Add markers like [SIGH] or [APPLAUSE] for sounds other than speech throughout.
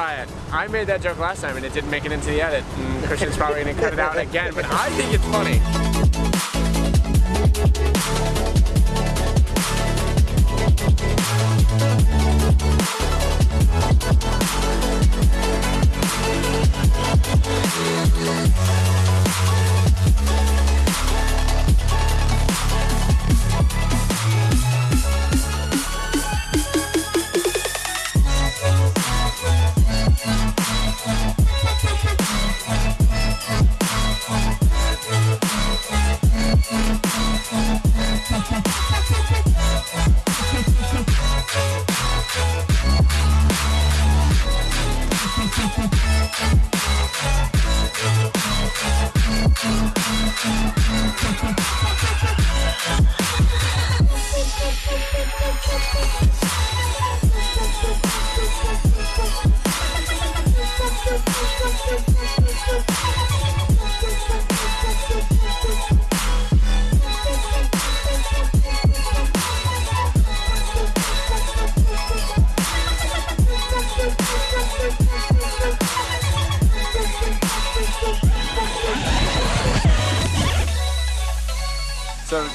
I made that joke last time and it didn't make it into the edit. And Christian's probably gonna cut it out again, but I think it's funny.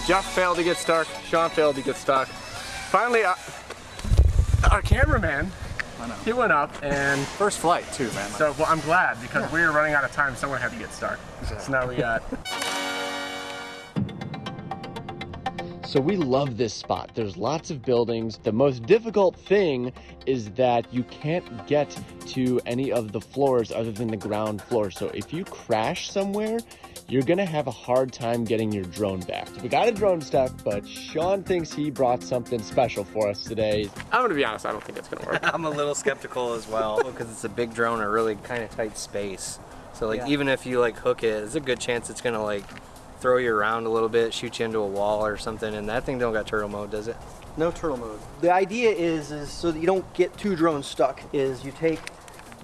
Jeff failed to get stuck, Sean failed to get stuck. Finally, uh, our cameraman, he went up and First flight too, man. so well, I'm glad because we were running out of time. Someone had to get stuck. So now we got. [LAUGHS] So we love this spot. There's lots of buildings. The most difficult thing is that you can't get to any of the floors other than the ground floor. So if you crash somewhere, you're gonna have a hard time getting your drone back. We got a drone stuck, but Sean thinks he brought something special for us today. I'm gonna be honest. I don't think it's gonna work. [LAUGHS] I'm a little skeptical as well because it's a big drone in a really kind of tight space. So like Yeah. even if you like hook it, there's a good chance it's gonna like throw you around a little bit, shoot you into a wall or something. And that thing don't got turtle mode, does it? No turtle mode. The idea is, is so that you don't get two drones stuck, is you take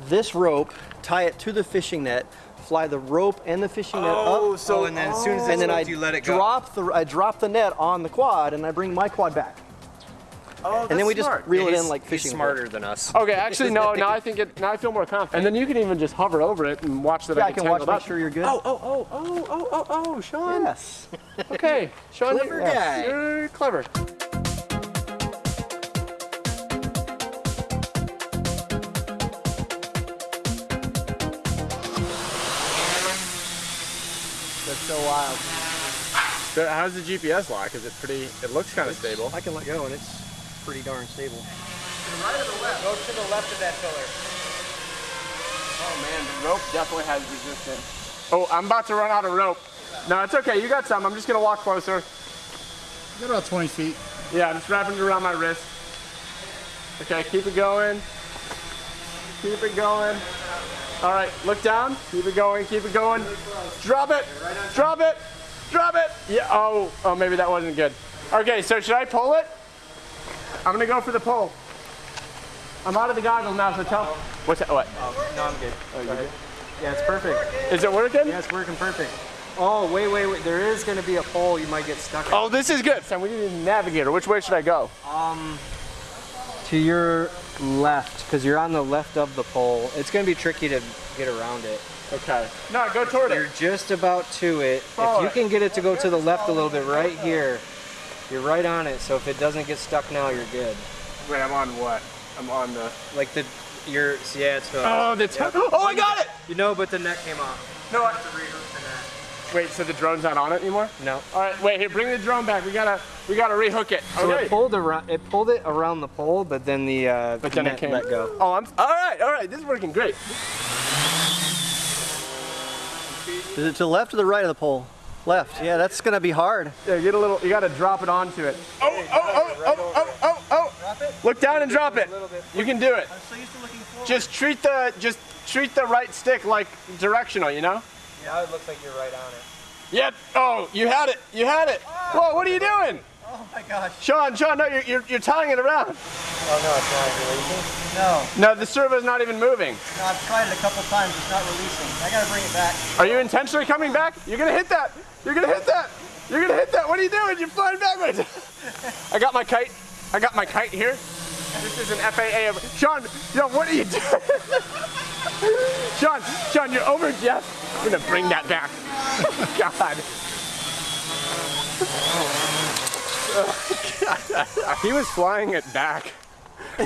this rope, tie it to the fishing net, fly the rope and the fishing net up, oh, so and then as soon as and then I you let it go. drop the I drop the net on the quad and I bring my quad back. Oh, and then we smart. just reel it He's- in like fishing. he's fishing. smarter than us. Okay, actually no. Now I think it. Now I feel more confident. And then you can even just hover over it and watch that Yeah, I I get can watch, tangled make up. sure you're good. Oh, oh, oh, oh, oh, oh, oh, Sean. yes. Okay, Sean, Clever you're, guy. You're clever. Wild. So how's the GPS lock? Is it pretty? It looks kind of stable. I can let go and it's pretty darn stable. To the left, Go to the left of that pillar. Oh man, the rope definitely has resistance. Oh, I'm about to run out of rope. No, it's okay. You got some. I'm just gonna walk closer. Got about 20 feet. Yeah, I'm just wrapping it around my wrist. Okay, keep it going. Keep it going. All right, look down. Keep it going. Keep it going. Drop it. Drop it. Drop it. Yeah. Oh. Oh, maybe that wasn't good. Okay, so should I pull it? I'm gonna go for the pull. I'm out of the goggles now, so tell. What's that? What? No, I'm good. Oh, good? Yeah, it's perfect. Is it working? Yeah, it's working perfect. Oh, wait, wait, wait. There is gonna be a pole you might get stuck in. Oh, this is good. Sam, we need a navigator. Which way should I go? Um, to your left, because you're on the left of the pole. It's gonna be tricky to get around it. Okay. No, go toward it. You're just about to it. Follow if you it. can get it to go to the left a little bit, right here, you're right on it. So if it doesn't get stuck now, you're good. Wait, I'm on what? I'm on the. Like the, you're, yeah, it's. Uh, Oh, the. yeah. Oh, I got it. You know, but the net came off. No, I. To rehook the net. Wait, so the drone's not on it anymore? No. All right, wait here. Bring the drone back. We gotta, we gotta rehook it. So Okay. it pulled around. It pulled it around the pole, but then the uh, But then it net came. let go. Oh, I'm. All right, all right. This is working great. Is it to the left or the right of the pole? Left. Yeah, that's gonna be hard. Yeah, get a little. You gotta drop it onto it. Oh, oh, oh, oh, oh, oh, oh. Drop it. Look down and drop it. You can do it. I'm so used to looking forward. Just treat the, just treat the right stick like directional. You know? Now it looks like you're right on it. Yep. Oh, you had it. You had it. Whoa, what are you doing? Oh my gosh. Sean, Sean, no, you're, you're, you're tying it around. Oh no, it's not releasing. No, No, the servo's not even moving. no, I've tried it a couple times. It's not releasing. I gotta bring it back. Are you intentionally coming back? You're gonna hit that. You're gonna hit that. You're gonna hit that. What are you doing? You're flying backwards. [LAUGHS] I got my kite. I got my kite here. This is an FAA of Sean. Yo, what are you doing? [LAUGHS] Sean, Sean, you're over Jeff. I'm gonna bring that back. [LAUGHS] God. He was flying it back,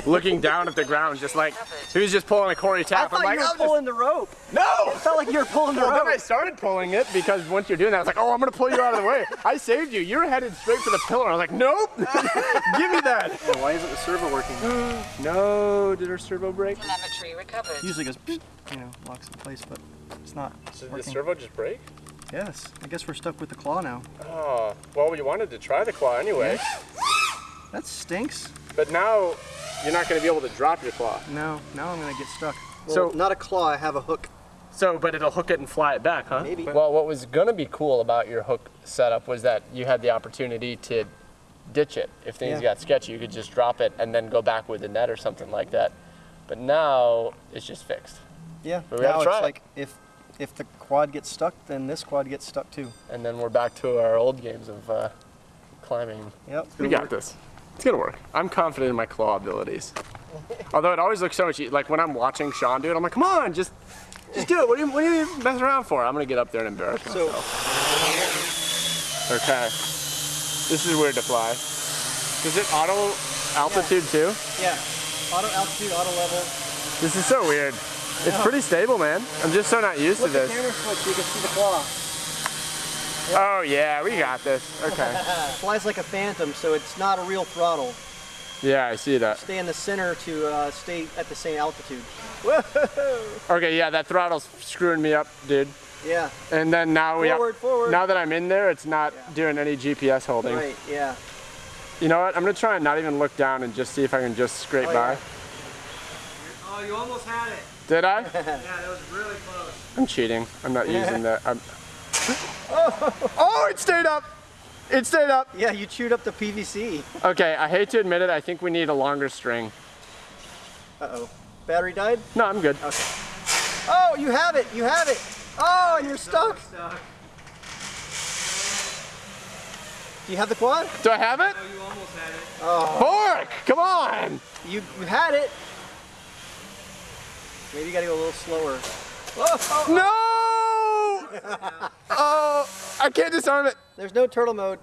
looking down at the ground, just like he was just pulling a Corey I thought I'm like, you were "I'll just-" pulling the rope. no. It felt like you were pulling the Well, then I started pulling it because once you're doing that, I was like, oh, I'm gonna pull you out of the way. I saved you. You were headed straight for the pillar. I was like, nope. [LAUGHS] Give me that. Why isn't the servo working? No, did our servo break? Telemetry recovered. Usually goes, you know, locks in place, but it's not Did the servo just break? Yes, I guess we're stuck with the claw now. Oh, well, we wanted to try the claw anyway, That stinks. but now you're not going to be able to drop your claw. No, now I'm gonna get stuck. So- not a claw. I have a hook. So, but it'll hook it and fly it back, huh? Maybe. Well, what was going to be cool about your hook setup was that you had the opportunity to ditch it. If things Yeah. got sketchy, you could just drop it and then go back with the net or something like that. But now it's just fixed. Yeah. But we gotta now try it's it. like if if the quad gets stuck, then this quad gets stuck too. And then we're back to our old games of uh, climbing. Yep. We got this. It's gonna work. I'm confident in my claw abilities. [LAUGHS] Although it always looks so much like when I'm watching Sean do it, I'm like, come on, just, just do it. What are you, what are you messing around for? I'm gonna get up there and embarrass So myself. Okay. This is weird to fly. Is it auto altitude too? yeah, auto altitude, auto level. This is so weird. It's pretty stable, man. I'm just so not used Flip to the this. camera so you can see the claw. Oh yeah, we got this. Okay. [LAUGHS] Flies like a phantom, so it's not a real throttle. Yeah, I see that. Stay in the center to uh, stay at the same altitude. [LAUGHS] Okay, yeah, that throttle's screwing me up, dude. Yeah. And then now we Forward, have, forward. now that I'm in there, it's not doing any GPS holding. Right. Yeah. You know what? I'm gonna try and not even look down and just see if I can just scrape Oh, by. yeah. Oh, you almost had it. Did I? [LAUGHS] Yeah, that was really close. I'm cheating. I'm not using that. I'm... [LAUGHS] Oh, it stayed up. It stayed up. Yeah. You chewed up the PVC. Okay, I hate to admit it. I think we need a longer string. Uh oh. Battery died. No, I'm good. Okay. Oh, you have it. You have it. Oh, and you're stuck. Stuck. Do you have the quad? Do I have it? Oh, you almost had it. Fork! Come on! You you had it. Maybe you gotta go a little slower. Oh, No! Oh, [LAUGHS] I can't disarm it. there's no turtle mode.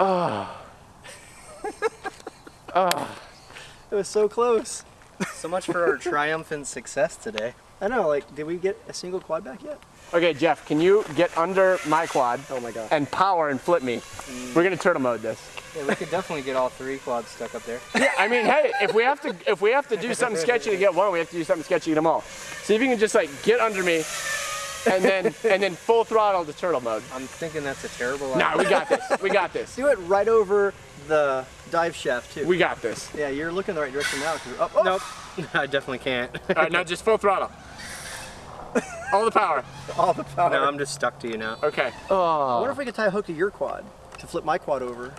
oh. [LAUGHS] It was so close. So much for our triumphant success today. I know, like, did we get a single quad back yet? Okay, Jeff, can you get under my quad Oh my god. and power and flip me? Mm. We're gonna turtle mode this. Yeah, we could definitely get all three quads stuck up there. [LAUGHS] Yeah, I mean, hey, if we have to, if we have to do something sketchy to get one, we have to do something sketchy to get them all. See if you can just like get under me, and then [LAUGHS] and then full throttle to turtle mode. I'm thinking that's a terrible Nah, we got this. We got this. [LAUGHS] Do it right over the dive shaft too. We got this. yeah, you're looking the right direction now. you're. Oh, oh, Nope. I definitely can't. All right, now just full throttle. [LAUGHS] All the power. All the power. no, I'm just stuck to you now. Okay. I wonder ah. if we could tie a hook to your quad to flip my quad over.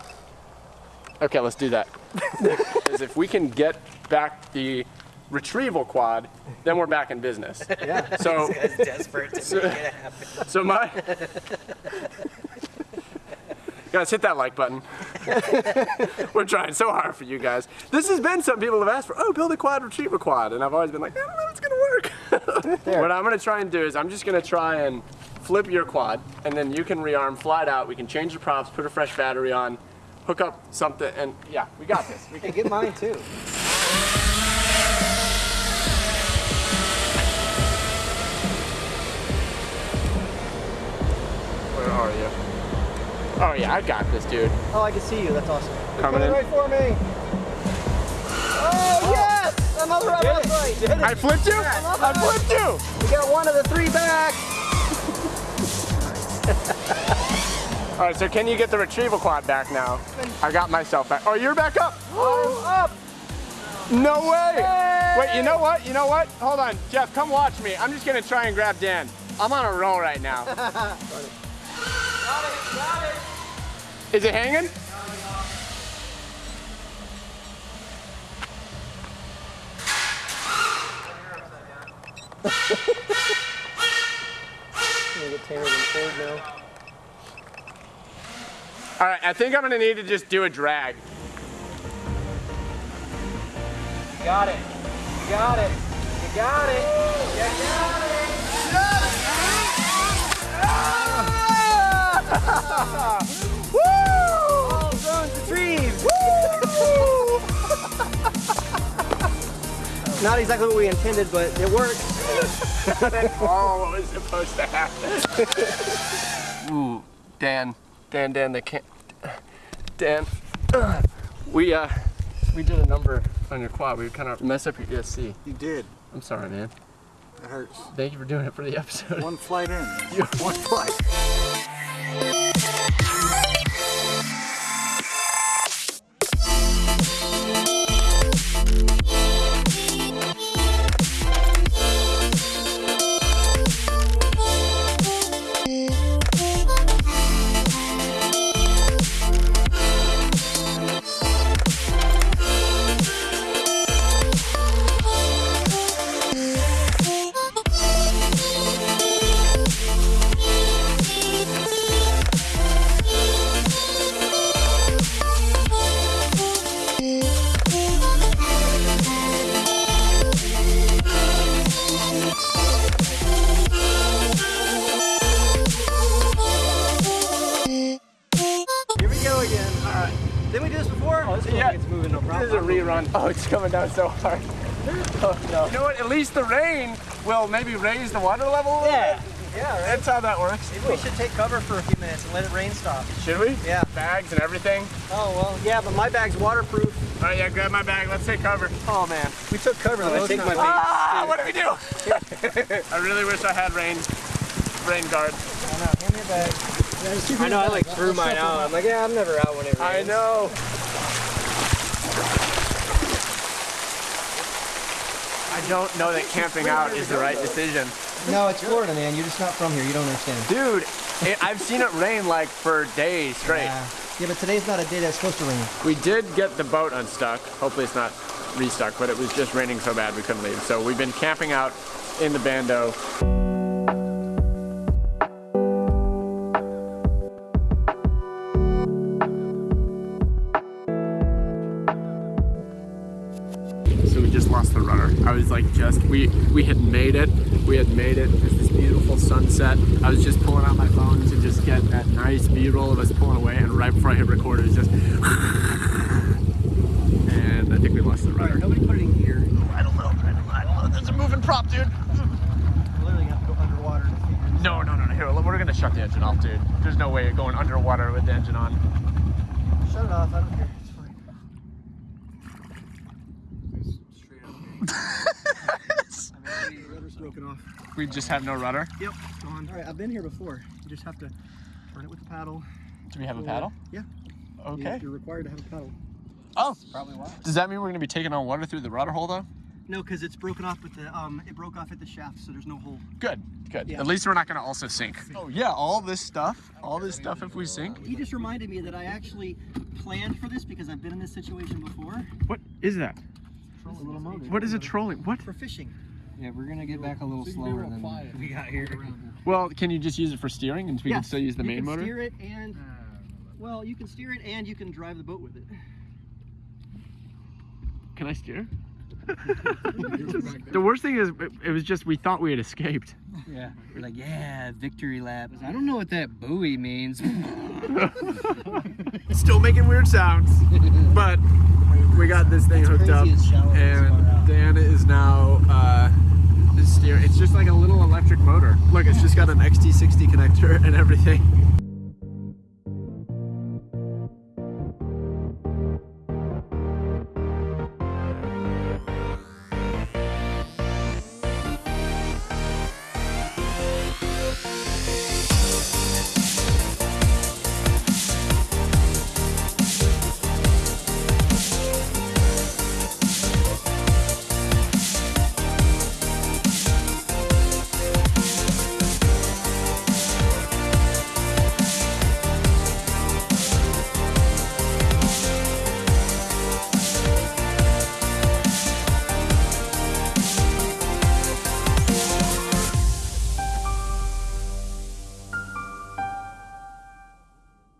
Okay, let's do that. [LAUGHS] Because if we can get back the retrieval quad, then we're back in business. Yeah. So, desperate to make it happen. so my. [LAUGHS] Guys, hit that like button. [LAUGHS] We're trying so hard for you guys. This has been some people have asked for, oh, build a quad, retrieve a quad. And I've always been like, I don't know if it's gonna work. [LAUGHS] what I'm gonna try and do is I'm just gonna try and flip your quad, and then you can rearm, fly it out. We can change the props, put a fresh battery on, hook up something, and yeah, we got this. We [LAUGHS] Hey, get mine too. Where are you? Oh yeah, I got this, dude. Oh, I can see you. That's awesome. They're Coming in. right for me. Oh, oh. yes! Another upright. Did it. I flipped you? I flipped you! We got one of the three back. [LAUGHS] All right, so can you get the retrieval quad back now? I got myself back. Oh, you're back up. Oh, I'm up. No way. Wait, you know what? You know what? Hold on, Jeff, come watch me. I'm just gonna try and grab Dan. I'm on a roll right now. [LAUGHS] Is it hanging? I'm than Ford now. All right, I think I'm gonna need to just do a drag. got it. You got it. You got it. You got it. Not exactly what we intended, but it worked. [LAUGHS] oh, what was supposed to happen? Ooh, Dan, Dan, Dan, they can't. Dan, we uh, we did a number on your quad. We kind of messed up your ESC. You did. I'm sorry, man. It hurts. Thank you for doing it for the episode. One flight in. [LAUGHS] One flight. Down so hard. [LAUGHS] Oh, no. You know what? At least the rain will maybe raise the water level. a little Yeah. bit. Yeah, right. That's how that works. Maybe we should take cover for a few minutes and let it rain stop. Should we? Yeah. Bags and everything. Oh, well, yeah, but my bag's waterproof. All right, yeah, grab my bag. Let's take cover. Oh, man. We took cover. I take my Ah, what do we do? [LAUGHS] I really wish I had rain, rain guard. I know. Hand me a bag. I know. I like threw mine out. I'm like, yeah, I'm never out when it rains. I know. Don't know that camping out is the right decision. No, it's Florida, man. You're just not from here. You don't understand. Dude, it, I've seen it rain like for days straight. Yeah. Yeah, but today's not a day that's supposed to rain. We did get the boat unstuck. Hopefully it's not restuck, but it was just raining so bad we couldn't leave. So we've been camping out in the bando. Like just we we had made it. We had made it. There's this beautiful sunset. I was just pulling out my phone to just get that nice B-roll of us pulling away, and right before I hit record, it was just. And I think we lost the rudder. Nobody put it in gear. I don't know. I don't know. I don't know. There's a moving prop, dude. Literally have to go underwater to figure this No, no, no, no. Here, we're gonna shut the engine off, dude. There's no way you're going underwater with the engine on. Shut it off. I don't care. It's fine. I mean, the rudder's broken off. We just have no rudder. Yep, gone. All right, I've been here before. You just have to turn it with the paddle. Do we have a paddle? Yeah. Okay. You're required to have a paddle. Oh, Probably why. does that mean we're gonna be taking on water through the rudder hole though? No, because it's broken off with the um, it broke off at the shaft, so there's no hole. Good, good. Yeah. At least we're not gonna also sink. Oh yeah, all this stuff, all this stuff if we sink. He just reminded me that I actually planned for this because I've been in this situation before. What is that? A little motor. What is a trolling? What? For fishing. Yeah, we're gonna get back a little slower than we got here. Well, can you just use it for steering and we can still use the you main can motor? steer it and well, you can steer it and you can drive the boat with it. Can I steer? [LAUGHS] the worst thing is, it, it was just we thought we had escaped. Yeah, we're like, yeah, victory lap. I don't know what that buoy means. [LAUGHS] Still making weird sounds, but we got this thing hooked up, crazy shallow as and out. Dan is now uh, steering. It's just like a little electric motor. Look, it's just got an XT60 connector [LAUGHS] and everything.